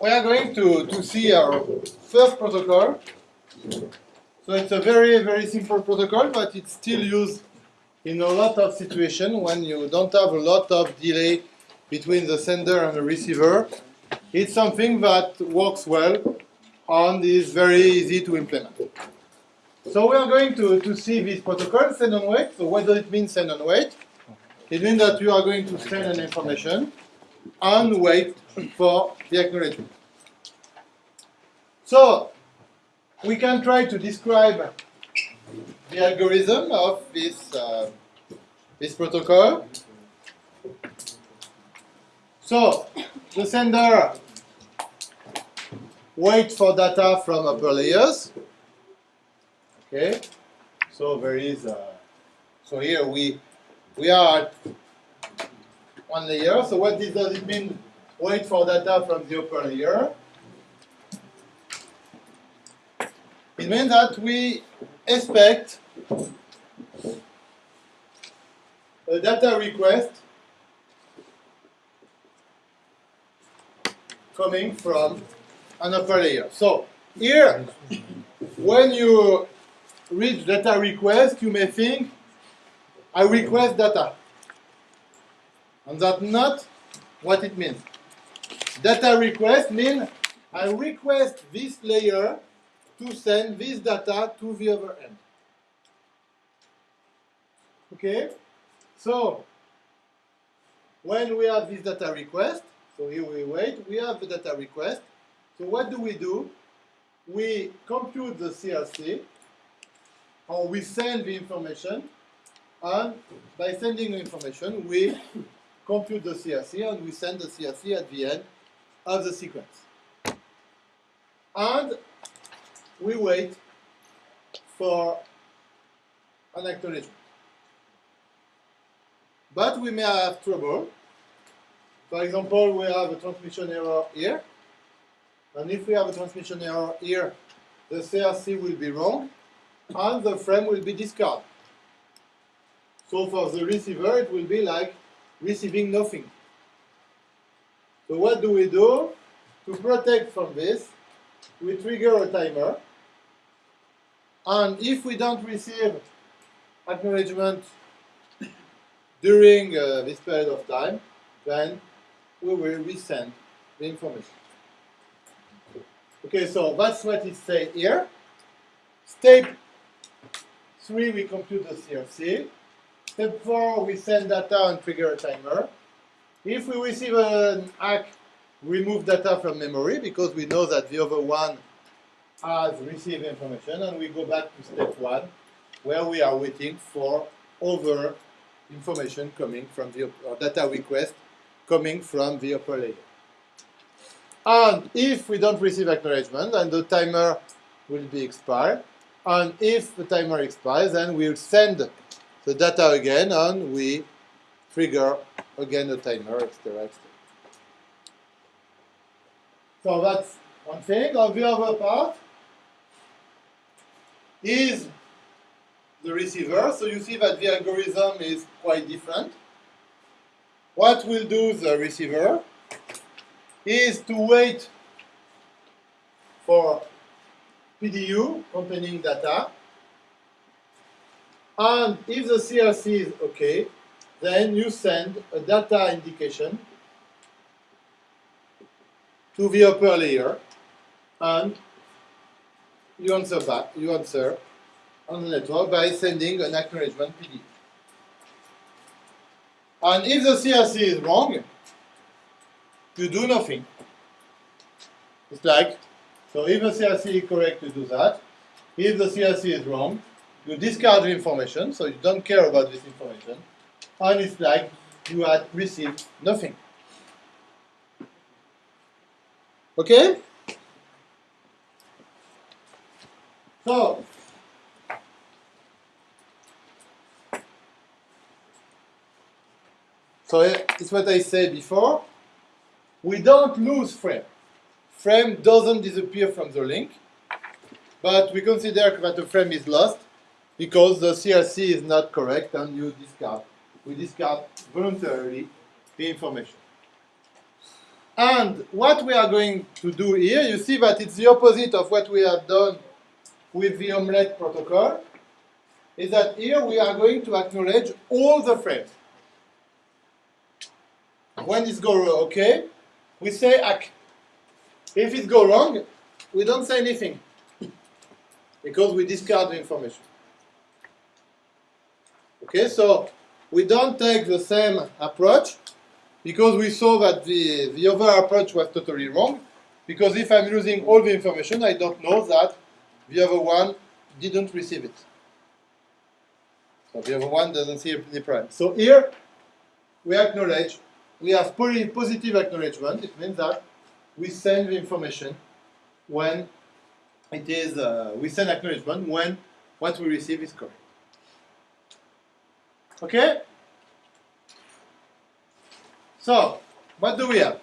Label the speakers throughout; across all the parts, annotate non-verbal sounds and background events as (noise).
Speaker 1: we are going to, to see our first protocol. So it's a very, very simple protocol, but it's still used in a lot of situations when you don't have a lot of delay between the sender and the receiver. It's something that works well and is very easy to implement. So we are going to, to see this protocol, send and wait. So what does it mean, send and wait? It means that you are going to send an information and wait for the acknowledgement. So we can try to describe the algorithm of this, uh, this protocol. So the sender waits for data from upper layers. Okay, so there is, uh, so here we we are at one layer. So what does it mean? Wait for data from the upper layer. It means that we expect a data request coming from an upper layer. So here, when you read data request, you may think, I request data. And that's not what it means. Data request means I request this layer to send this data to the other end. Okay? So, when we have this data request, so here we wait, we have the data request. So what do we do? We compute the CRC, or we send the information, and by sending the information, we compute the CRC, and we send the CRC at the end of the sequence. And we wait for an acknowledgement. But we may have trouble. For example, we have a transmission error here. And if we have a transmission error here, the CRC will be wrong, and the frame will be discarded. So for the receiver, it will be like receiving nothing. So what do we do? To protect from this, we trigger a timer and if we don't receive acknowledgement (coughs) during uh, this period of time, then we will resend the information. Okay, so that's what it says here. Step 3, we compute the CRC. Step 4, we send data and trigger a timer. If we receive an ACK, remove data from memory because we know that the other one has received information and we go back to step one where we are waiting for other information coming from the data request coming from the upper layer. And if we don't receive acknowledgement, then the timer will be expired. And if the timer expires, then we'll send the data again and we trigger again the timer, etc. etc. So that's one thing. On the other part, is the receiver. So you see that the algorithm is quite different. What will do the receiver is to wait for PDU containing data. And if the CRC is OK, then you send a data indication to the upper layer and you answer back, you answer on the network by sending an acknowledgement PD. And if the CRC is wrong, you do nothing. It's like, so if the CRC is correct, you do that. If the CRC is wrong, you discard the information, so you don't care about this information. And it's like you had received nothing. Okay? So, so it's what I said before. We don't lose frame. Frame doesn't disappear from the link, but we consider that the frame is lost because the CRC is not correct and you discard. We discard voluntarily the information. And what we are going to do here, you see that it's the opposite of what we have done with the omelette protocol, is that here we are going to acknowledge all the frames. When it goes okay, we say ACK. If it goes wrong, we don't say anything because we discard the information. Okay, so we don't take the same approach because we saw that the, the other approach was totally wrong. Because if I'm losing all the information, I don't know that the other one didn't receive it. So the other one doesn't see the frame. So here, we acknowledge, we have positive acknowledgement. It means that we send the information when it is, uh, we send acknowledgement when what we receive is correct. Okay? So, what do we have?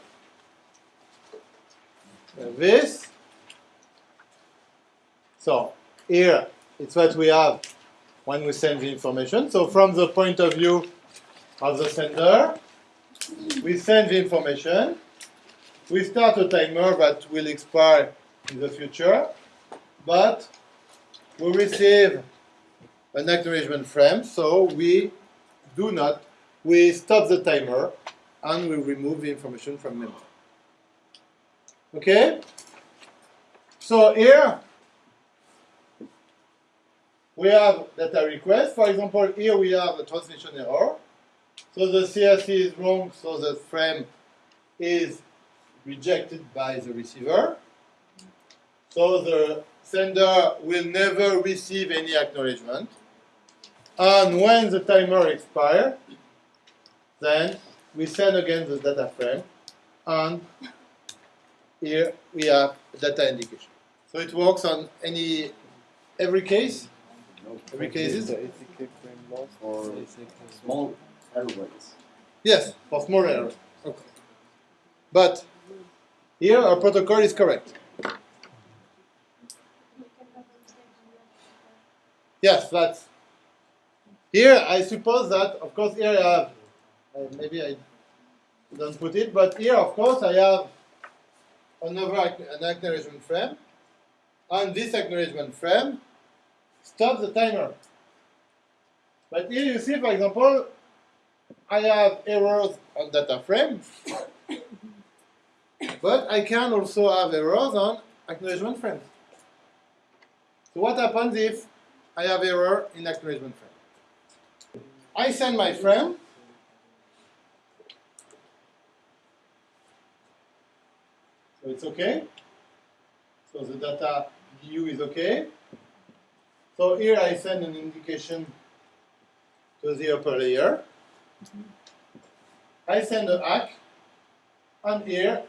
Speaker 1: This. So, here, it's what we have when we send the information. So, from the point of view of the sender, we send the information. We start a timer that will expire in the future, but we receive an acknowledgement frame, so we do not, we stop the timer and we remove the information from memory. Okay? So here we have data request. For example, here we have a transmission error. So the CRC is wrong, so the frame is rejected by the receiver. So the sender will never receive any acknowledgement. And when the timer expires, then we send again the data frame, and here we have data indication. So it works on any every case. Every cases.
Speaker 2: For small errors.
Speaker 1: Yes, for small errors. Okay. But here our protocol is correct. Yes, that's here. I suppose that, of course, here I have uh, maybe I don't put it, but here, of course, I have another an acknowledgement frame, and this acknowledgement frame stops the timer. But here you see, for example, I have errors on data frame, (coughs) but I can also have errors on acknowledgement frames. So what happens if I have error in acknowledgement frame? I send my frame, So it's okay. So the data view is okay. So here I send an indication to the upper layer. I send a ACK, and here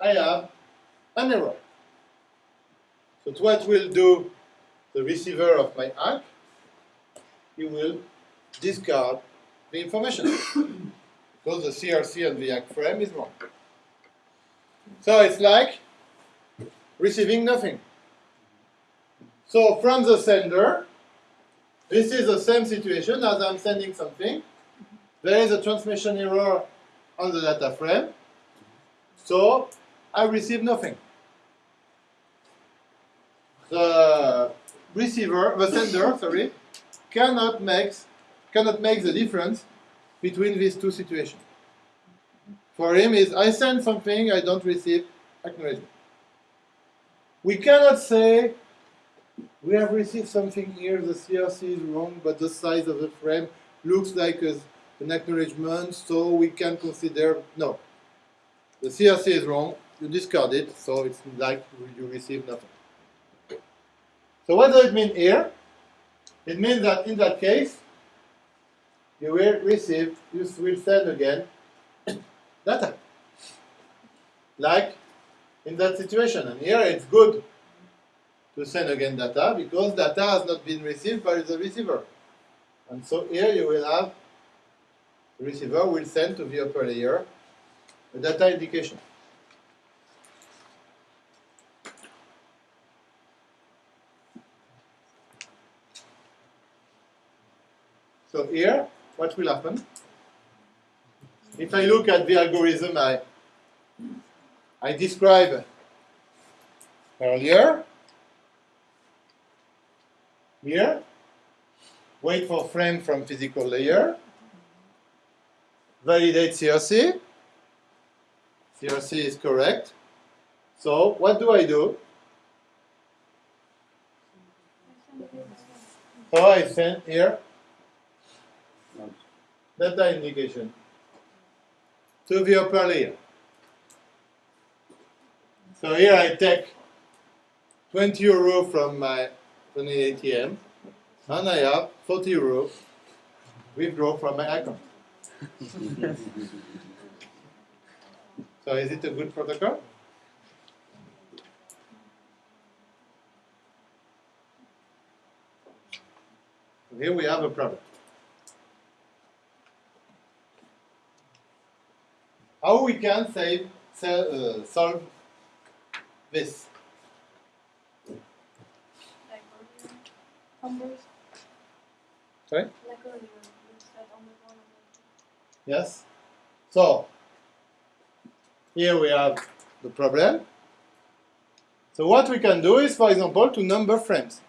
Speaker 1: I have an error. So what will do the receiver of my ACK? He will discard the information (coughs) because the CRC and the ACK frame is wrong. So it's like receiving nothing. So from the sender, this is the same situation as I'm sending something. There is a transmission error on the data frame. So I receive nothing. The receiver, the sender, sorry, cannot make, cannot make the difference between these two situations for him is I send something, I don't receive acknowledgement. We cannot say we have received something here, the CRC is wrong, but the size of the frame looks like a, an acknowledgement, so we can consider, no. The CRC is wrong, you discard it, so it's like you receive nothing. So what does it mean here? It means that in that case, you will receive, you will send again (coughs) data. Like in that situation. And here it's good to send again data because data has not been received by the receiver. And so here you will have the receiver will send to the upper layer a data indication. So here, what will happen? if I look at the algorithm I, I described earlier. Here, wait for frame from physical layer, validate CRC. CRC is correct. So what do I do? So I send here data indication to the upper layer. So here I take 20 euro from my from the ATM, and I have 40 euro withdraw from my account. (laughs) so is it a good protocol? Here we have a problem. How we can save, uh, solve this? Sorry? Yes? So, here we have the problem. So what we can do is, for example, to number frames.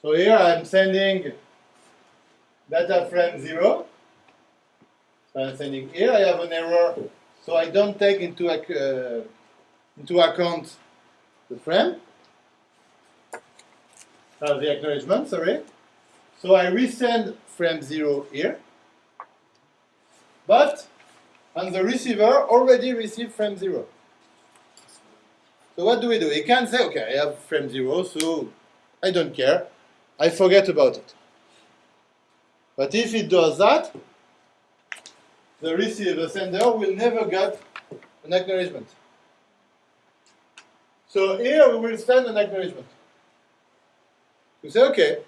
Speaker 1: So here I'm sending data frame 0. Sending here, I have an error, so I don't take into, uh, into account the frame. Uh, the acknowledgement, sorry. So I resend frame 0 here. But, and the receiver already received frame 0. So what do we do? He can say, okay, I have frame 0, so I don't care. I forget about it. But if it does that, the receiver, sender will never get an acknowledgement. So here we will send an acknowledgement. We say, okay,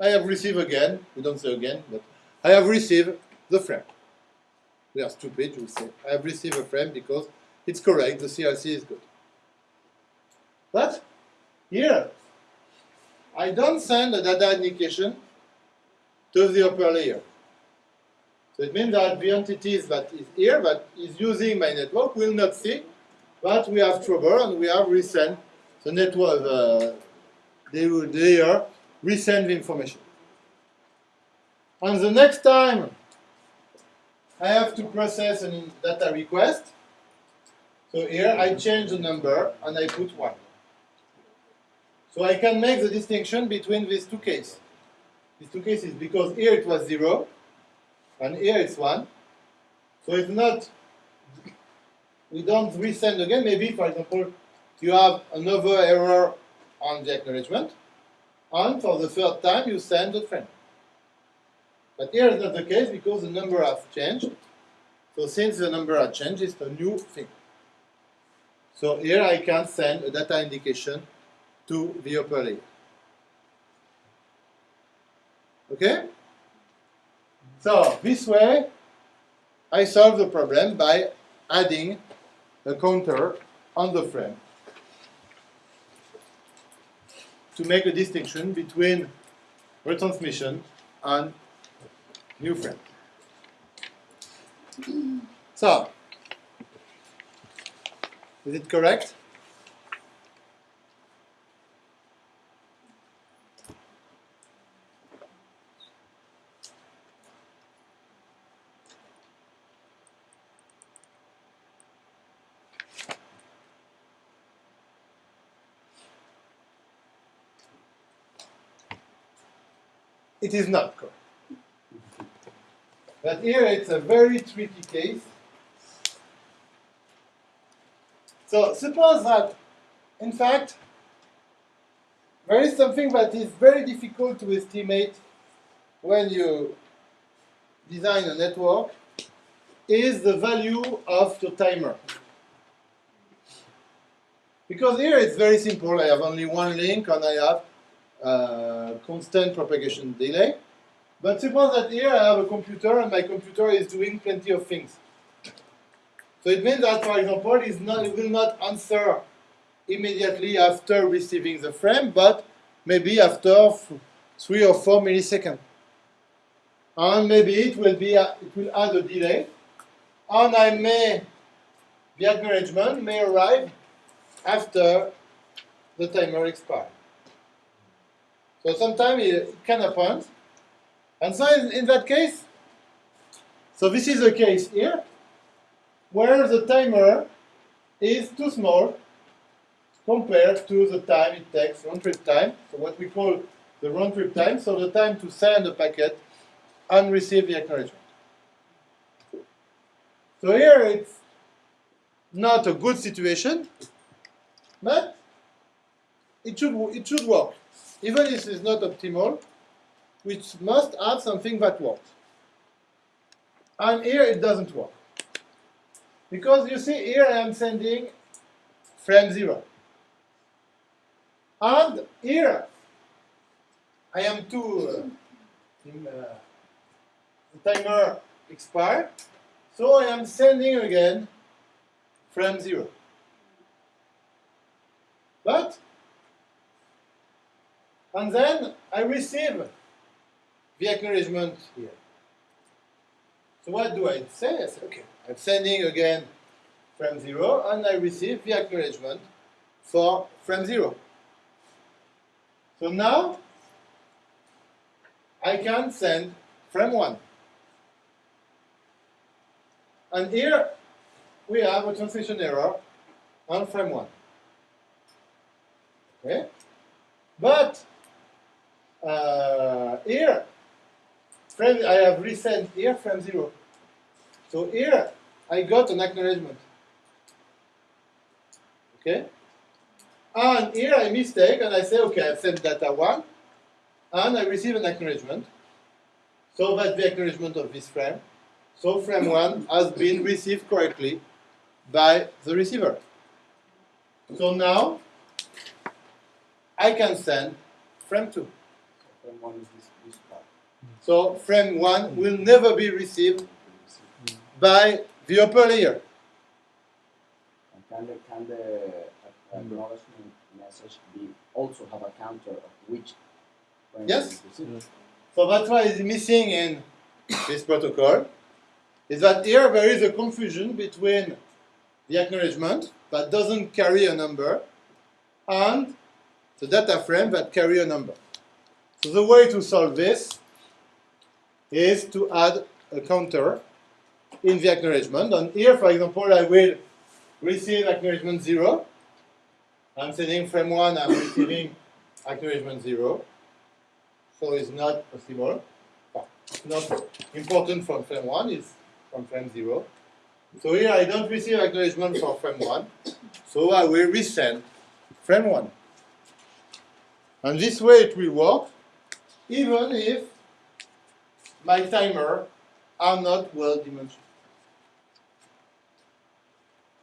Speaker 1: I have received again, we don't say again, but I have received the frame. We are stupid, we say, I have received a frame because it's correct, the CRC is good. But here, I don't send a data indication to the upper layer. So it means that the entities that is here, that is using my network, will not see that we have trouble and we have resend the network, uh, they will layer resend the information. And the next time I have to process a data request, so here I change the number and I put 1. So I can make the distinction between these two cases. These two cases because here it was 0 and here it's 1. So it's not, we don't resend again. Maybe, for example, you have another error on the acknowledgement and for the third time you send the frame. But here is not the case because the number has changed. So since the number has changed, it's a new thing. So here I can send a data indication to the upper layer. Okay? So this way, I solve the problem by adding a counter on the frame to make a distinction between retransmission and new frame. So, is it correct? It is not correct. But here it's a very tricky case. So suppose that, in fact, there is something that is very difficult to estimate when you design a network, is the value of the timer. Because here it's very simple, I have only one link and I have uh, constant propagation delay. But suppose that here I have a computer and my computer is doing plenty of things. So it means that, for example, it's not, it will not answer immediately after receiving the frame, but maybe after three or four milliseconds. And maybe it will be a, it will add a delay, and I may the acknowledgement may arrive after the timer expires. So sometimes it, can happen. And so in, in that case, so this is the case here, where the timer is too small compared to the time it takes, round trip time, so what we call the round trip time, so the time to send a packet and receive the acknowledgement. So here it's not a good situation, but it should, it should work. Even if it's not optimal, we must have something that works. And here it doesn't work. Because you see here I am sending frame 0. And here I am to uh, in, uh, the timer expired, so I am sending again frame 0. But, and then I receive the acknowledgement here. So what do I say? I say, okay, I'm sending again frame 0 and I receive the acknowledgement for frame 0. So now I can send frame 1. And here we have a translation error on frame 1. Okay? But uh, here, frame, I have resent here frame 0. So here I got an acknowledgement. Okay? And here I mistake and I say, okay, I've sent data 1 and I receive an acknowledgement. So that's the acknowledgement of this frame. So frame 1 has been received correctly by the receiver. So now I can send frame 2.
Speaker 2: Frame one is this, this part.
Speaker 1: So frame 1 will never be received by the upper layer.
Speaker 2: And can the, can the acknowledgement message be also have a counter of which frame
Speaker 1: Yes.
Speaker 2: is received?
Speaker 1: So that's why it's missing in this protocol. Is that here there is a confusion between the acknowledgement that doesn't carry a number and the data frame that carry a number. So the way to solve this is to add a counter in the acknowledgement. And here, for example, I will receive acknowledgement 0. I'm sending frame 1, I'm receiving acknowledgement 0. So it's not possible. Not important from frame 1, it's from frame 0. So here I don't receive acknowledgement for frame 1. So I will resend frame 1. And this way it will work, even if my timer are not well dimensioned.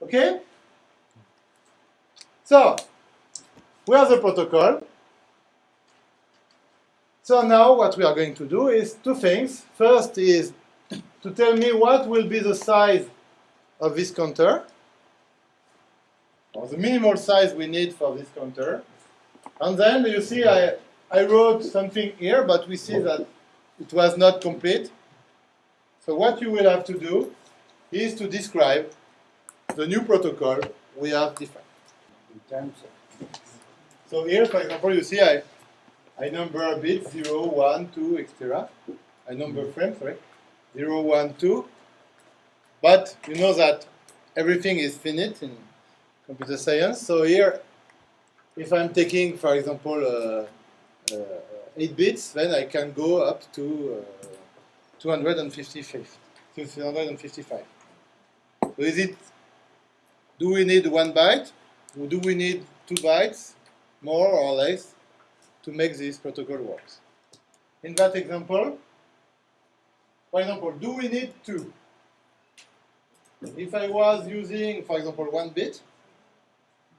Speaker 1: Okay? So, we have the protocol. So now what we are going to do is two things. First is (coughs) to tell me what will be the size of this counter, or the minimal size we need for this counter. And then you see I, I wrote something here, but we see that it was not complete. So what you will have to do is to describe the new protocol we have defined.
Speaker 2: In terms
Speaker 1: So here, for example, you see I, I number bits 0, 1, 2, etc. I number frames, sorry. 0, 1, 2. But you know that everything is finite in computer science. So here, if I'm taking, for example, uh, 8 bits, then I can go up to uh, 255. 255. So is it, do we need one byte? Or do we need two bytes, more or less, to make this protocol work? In that example, for example, do we need two? If I was using, for example, one bit,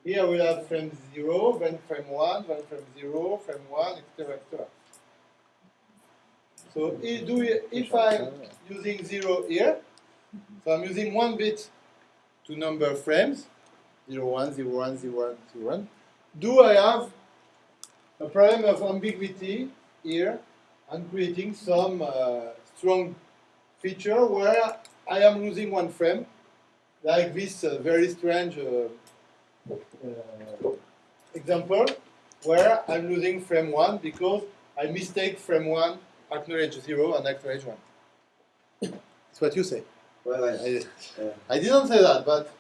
Speaker 1: here we have frame 0, then frame 1, then frame 0, frame 1, etc. etc. So i- do we, if I'm using 0 here, so I'm using one bit to number frames, 0, 1, 0, 1, 0, 1, 0, 1, do I have a problem of ambiguity here and creating some uh, strong feature where I am losing one frame like this uh, very strange uh, example where I'm losing frame 1 because I mistake frame 1, acknowledge 0 and acknowledge 1. (coughs) That's what you say. Well, I, I,
Speaker 2: Uh,
Speaker 1: I didn't say that, but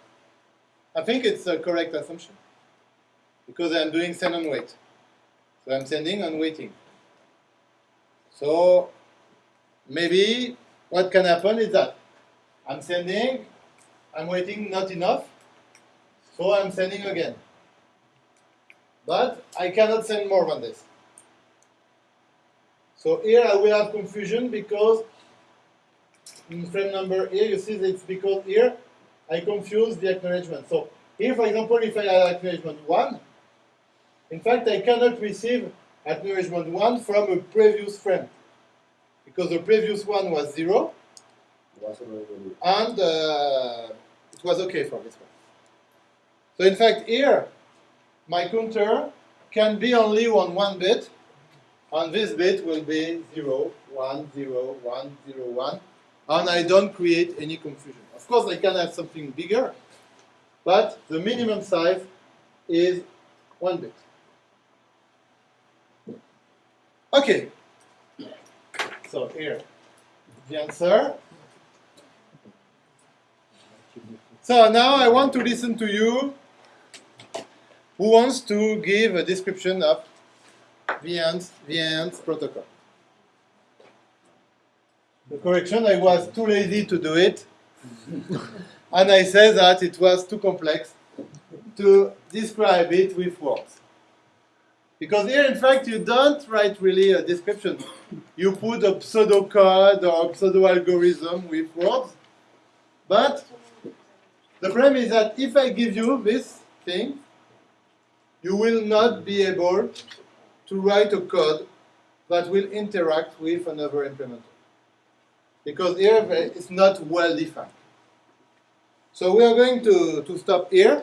Speaker 1: I think it's a correct assumption. Because I'm doing send and wait. So I'm sending and waiting. So maybe what can happen is that I'm sending, I'm waiting not enough, so I'm sending again. But I cannot send more than this. So here I will have confusion because in frame number here, you see that it's because here I confuse the acknowledgement. So here, for example, if I have acknowledgement 1, in fact, I cannot receive acknowledgement 1 from a previous frame because the previous one was 0 and uh, it was okay for this one. So in fact, here, my counter can be only on one bit, and this bit will be 0, 1, 0, 1, 0, 1, and I don't create any confusion. Of course, I can have something bigger, but the minimum size is one bit. Okay, so here, the answer. So now I want to listen to you. Who wants to give a description of VN's, VN's protocol? The correction, I was too lazy to do it. (laughs) and I said that it was too complex to describe it with words. Because here, in fact, you don't write really a description. You put a pseudo code or pseudo algorithm with words. But the problem is that if I give you this thing, you will not be able to write a code that will interact with another implementer. Because here it's not well defined. So we are going to, to stop here.